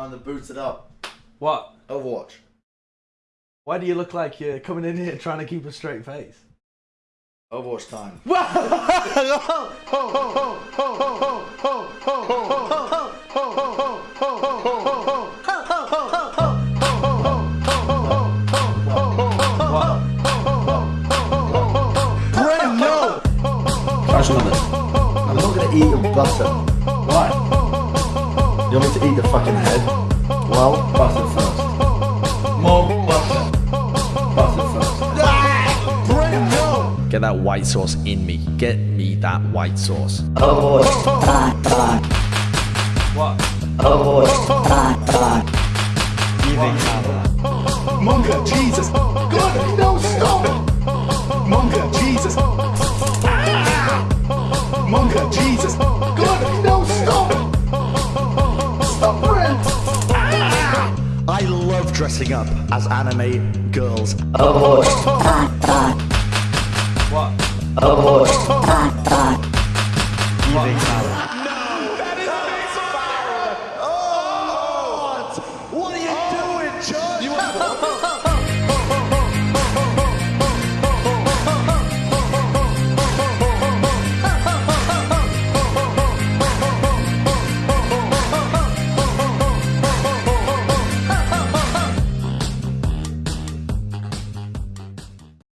Time to boost it up. What? Overwatch. Why do you look like you're coming in here trying to keep a straight face? Overwatch time. Brent, no! I'm not gonna eat your butter. Why? You want me to eat the fucking head? Well, butter first. More butter. Butter first. Brent, no! Get that white sauce in me. Get me that white sauce. Overwatch. What? Overwatch. Munga, Jesus. God, no, stop. Munga, Jesus. Ah! Munga, Jesus. Love dressing up as anime girls. Overwatch. What? Overwatch. What are you doing, John?